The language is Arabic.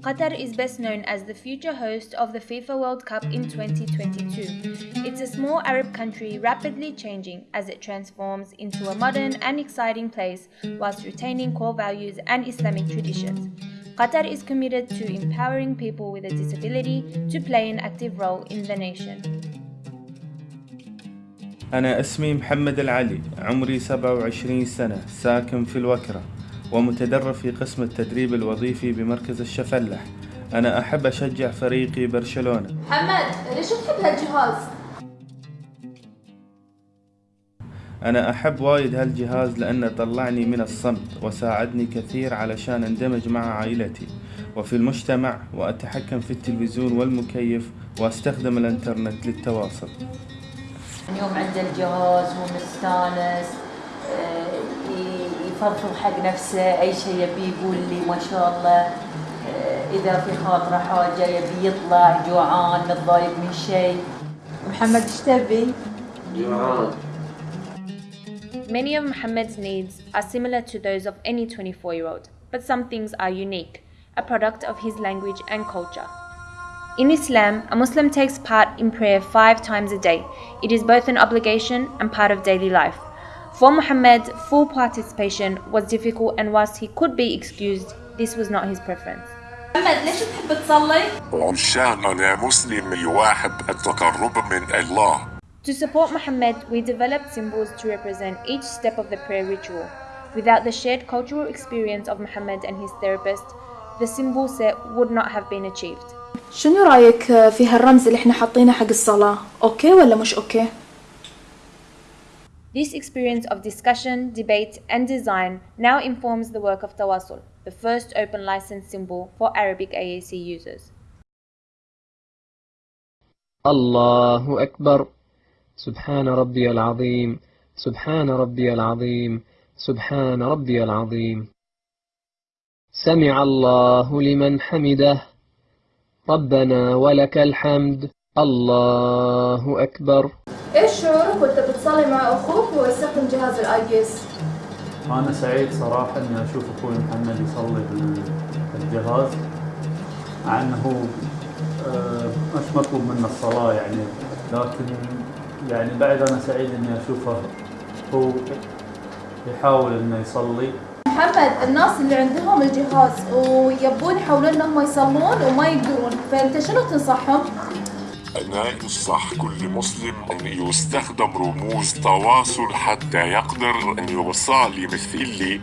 Qatar is best known as the future host of the FIFA World Cup in 2022. It's a small Arab country rapidly changing as it transforms into a modern and exciting place whilst retaining core values and Islamic traditions. Qatar is committed to empowering people with a disability to play an active role in the nation. أنا اسمي محمد العلي عمري 27 سنة ساكن في الوكرة ومتدرب في قسم التدريب الوظيفي بمركز الشفلح. أنا أحب أشجع فريقي برشلونة. محمد ليش تحب هالجهاز؟ أنا أحب وايد هالجهاز لأنه طلعني من الصمت وساعدني كثير علشان أندمج مع عائلتي. وفي المجتمع وأتحكم في التلفزيون والمكيف وأستخدم الإنترنت للتواصل. اليوم عنده الجهاز هو مستانس آه، يفضفض حق نفسه أي شيء يبي يقول لي ما شاء الله آه، إذا في خاطرة حاجة يبي يطلع جوعان متضايق من شيء محمد إيش تبي؟ Many of Muhammad's needs are similar to those of any 24 year old, but some things are unique, a product of his language and culture. In Islam, a Muslim takes part in prayer five times a day. It is both an obligation and part of daily life. For Muhammad, full participation was difficult and whilst he could be excused, this was not his preference. محمد ليش تحب تصلي؟ علشان أنا مسلم يواحب التقرب من الله To support Muhammad, we developed symbols to represent each step of the prayer ritual. Without the shared cultural experience of Muhammad and his therapist, the symbol set would not have been achieved. شنو رأيك في هالرمز اللي إحنا حاطينه حق الصلاة؟ okay ولا مش okay؟ This experience of discussion, debate, and design now informs the work of Tawasul, the first open license symbol for Arabic AAC users. الله أكبر سبحان ربي العظيم سبحان ربي العظيم سبحان ربي العظيم سمع الله لمن حمده ربنا ولك الحمد. الله أكبر. إيش شعورك وأنت بتصلي مع أخوك وهو يستخدم جهاز ال AA C؟ أنا سعيد صراحة إني أشوف أخوي محمد يصلي بالجهاز مع إنه آه، مش مطلوب منه الصلاة يعني. لكن يعني بعد أنا سعيد إني أشوفه هو يحاول إنه يصلي. محمد الناس اللي عندهم الجهاز ويبون يحاولون إنهم يصلون وما يقدرون فأنت شنو تنصحهم؟ أنا ينصح كل مسلم أن يستخدم رموز تواصل حتى يقدر أن يصلي مثلي